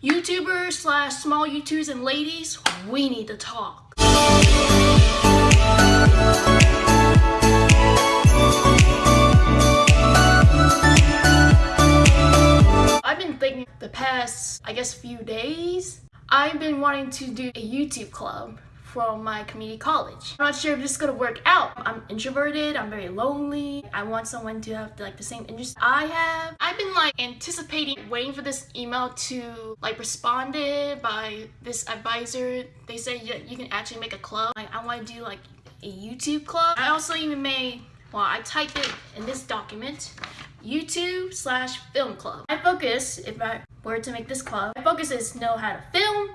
YouTubers slash small YouTubers and ladies, we need to talk. I've been thinking the past, I guess, few days, I've been wanting to do a YouTube club from my community college. I'm not sure if this is gonna work out. I'm introverted, I'm very lonely. I want someone to have like the same interests I have. I've been like anticipating waiting for this email to like responded by this advisor. They said yeah, you can actually make a club. Like, I wanna do like a YouTube club. I also even made, well I typed it in this document, YouTube slash film club. My focus, if I were to make this club, my focus is know how to film,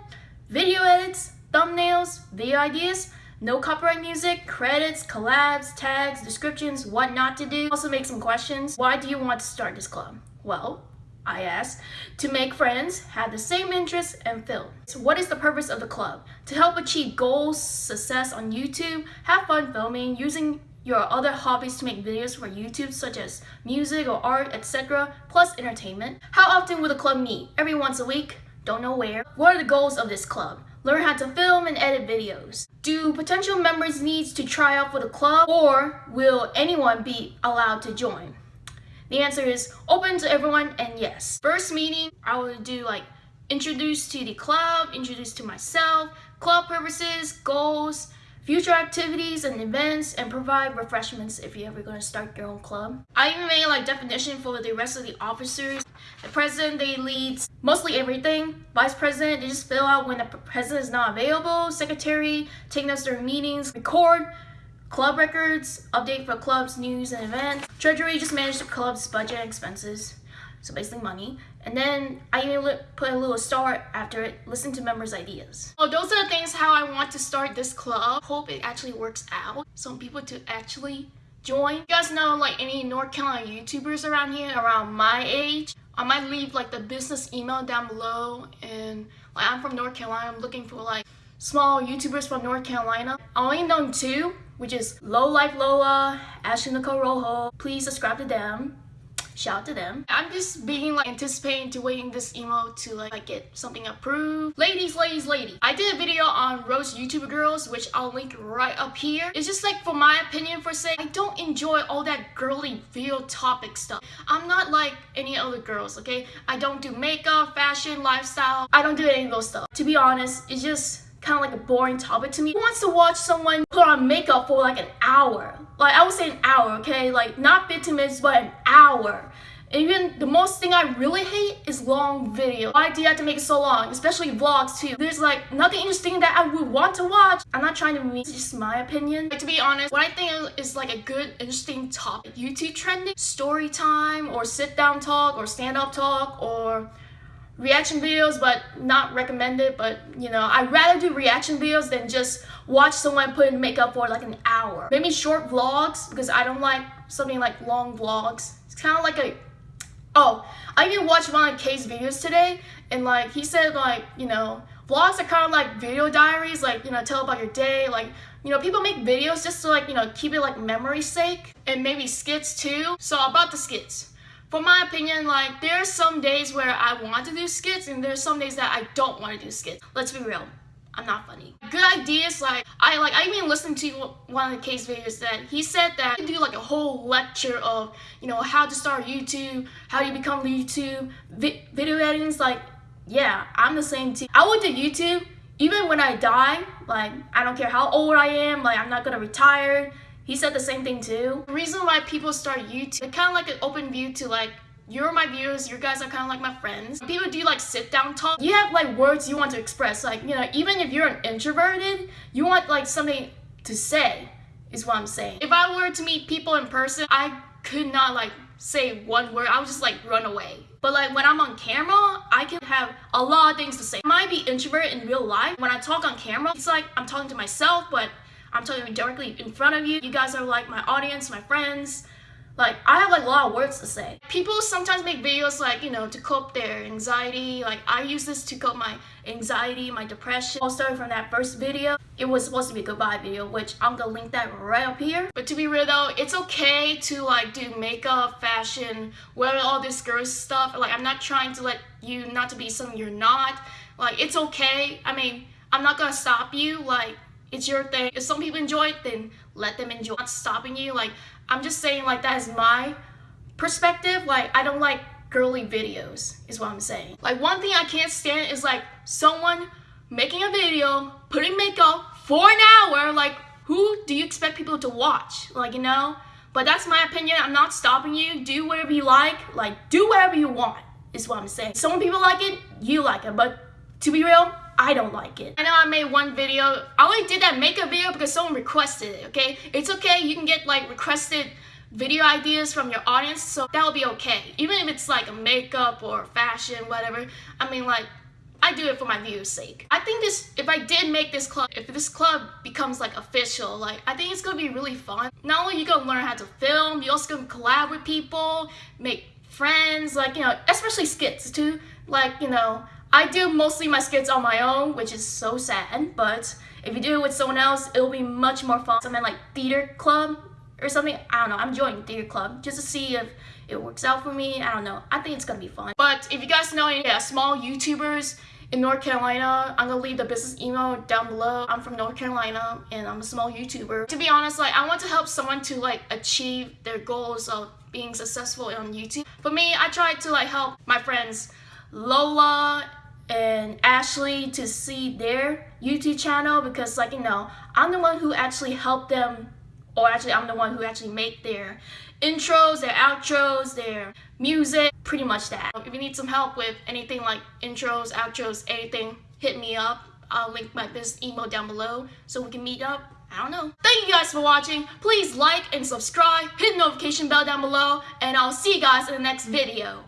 video edits, thumbnails, video ideas, no copyright music, credits, collabs, tags, descriptions, what not to do. Also make some questions. Why do you want to start this club? Well, I asked, to make friends, have the same interests, and film. So what is the purpose of the club? To help achieve goals, success on YouTube, have fun filming, using your other hobbies to make videos for YouTube such as music or art, etc., plus entertainment. How often will the club meet? Every once a week? Don't know where. What are the goals of this club? Learn how to film and edit videos. Do potential members need to try out for the club or will anyone be allowed to join? The answer is open to everyone and yes. First meeting, I will do like introduce to the club, introduce to myself, club purposes, goals, future activities and events, and provide refreshments if you're ever going to start your own club. I even made like definition for the rest of the officers. The president, they leads mostly everything. Vice president, they just fill out when the president is not available. Secretary, take notes during meetings. Record, club records, update for club's news and events. Treasury, just manage the club's budget and expenses so basically money. And then I even put a little star after it, listen to members' ideas. So those are the things how I want to start this club. Hope it actually works out. Some people to actually join. You guys know like any North Carolina YouTubers around here around my age? I might leave like the business email down below and like I'm from North Carolina. I'm looking for like small YouTubers from North Carolina. I only know two, which is Low Life Lola, Ashley Nicole Rojo. Please subscribe to them shout out to them. I'm just being like anticipating to waiting this email to like, like get something approved. Ladies, ladies, ladies. I did a video on roast YouTuber girls, which I'll link right up here. It's just like for my opinion for say, I don't enjoy all that girly video topic stuff. I'm not like any other girls, okay? I don't do makeup, fashion, lifestyle. I don't do any of those stuff. To be honest, it's just kind of like a boring topic to me. Who wants to watch someone put on makeup for like an hour? Like I would say an hour, okay? Like not 15 minutes, but an hour. Even the most thing I really hate is long video. Why do you have to make it so long? Especially vlogs too. There's like nothing interesting that I would want to watch. I'm not trying to make just my opinion. Like, to be honest, what I think is like a good, interesting topic. YouTube trending, story time, or sit down talk, or stand up talk, or reaction videos but not recommended but you know I'd rather do reaction videos than just watch someone put in makeup for like an hour. Maybe short vlogs because I don't like something like long vlogs. It's kind of like a oh I even watched one of Kay's videos today and like he said like you know vlogs are kind of like video diaries like you know tell about your day like you know people make videos just to like you know keep it like memory sake and maybe skits too. So about the skits for my opinion, like there are some days where I want to do skits and there's some days that I don't want to do skits. Let's be real. I'm not funny. Good ideas, like I like I even listened to one of the Kay's videos that he said that you do like a whole lecture of you know how to start YouTube, how you become YouTube, vi video editing. Like yeah, I'm the same too. I would do YouTube even when I die. Like I don't care how old I am. Like I'm not gonna retire. He said the same thing too. The reason why people start YouTube, it's kind of like an open view to like you're my viewers, you guys are kind of like my friends. People do like sit down talk. You have like words you want to express. Like, you know, even if you're an introverted, you want like something to say is what I'm saying. If I were to meet people in person, I could not like say one word. I would just like run away. But like when I'm on camera, I can have a lot of things to say. I might be introvert in real life. When I talk on camera, it's like I'm talking to myself, but I'm talking directly in front of you. You guys are like my audience, my friends. Like I have like a lot of words to say. People sometimes make videos like, you know, to cope their anxiety. Like I use this to cope my anxiety, my depression. All started from that first video. It was supposed to be a goodbye video, which I'm gonna link that right up here. But to be real though, it's okay to like do makeup, fashion, wear all this girl stuff. Like I'm not trying to let you not to be something you're not. Like it's okay. I mean, I'm not gonna stop you. Like it's your thing. If some people enjoy it, then let them enjoy. Not stopping you. Like I'm just saying like that is my perspective. Like I don't like girly videos is what I'm saying. Like one thing I can't stand is like someone making a video, putting makeup for an hour, like who do you expect people to watch? Like, you know? But that's my opinion. I'm not stopping you. Do whatever you like. Like, do whatever you want is what I'm saying. Some people like it, you like it. But to be real, I don't like it. I know I made one video. I only did that makeup video because someone requested it, okay? It's okay. You can get like requested video ideas from your audience, so that'll be okay. Even if it's like a makeup or fashion, whatever. I mean, like, I do it for my viewers' sake. I think this, if I did make this club, if this club becomes like official, like, I think it's gonna be really fun. Not only you gonna learn how to film, you also gonna collab with people, make friends, like, you know, especially skits too. Like, you know, I do mostly my skits on my own, which is so sad, but if you do it with someone else, it'll be much more fun. Something like theater club or something. I don't know. I'm joining theater club just to see if it works out for me. I don't know. I think it's gonna be fun. But if you guys know any yeah, small YouTubers in North Carolina, I'm gonna leave the business email down below. I'm from North Carolina and I'm a small YouTuber. To be honest, like I want to help someone to like achieve their goals of being successful on YouTube. For me, I try to like help my friends Lola and Ashley to see their YouTube channel because like you know I'm the one who actually helped them or actually I'm the one who actually make their intros, their outros, their music, pretty much that. If you need some help with anything like intros, outros, anything, hit me up. I'll link my business email down below so we can meet up. I don't know. Thank you guys for watching. Please like and subscribe, hit the notification bell down below, and I'll see you guys in the next video.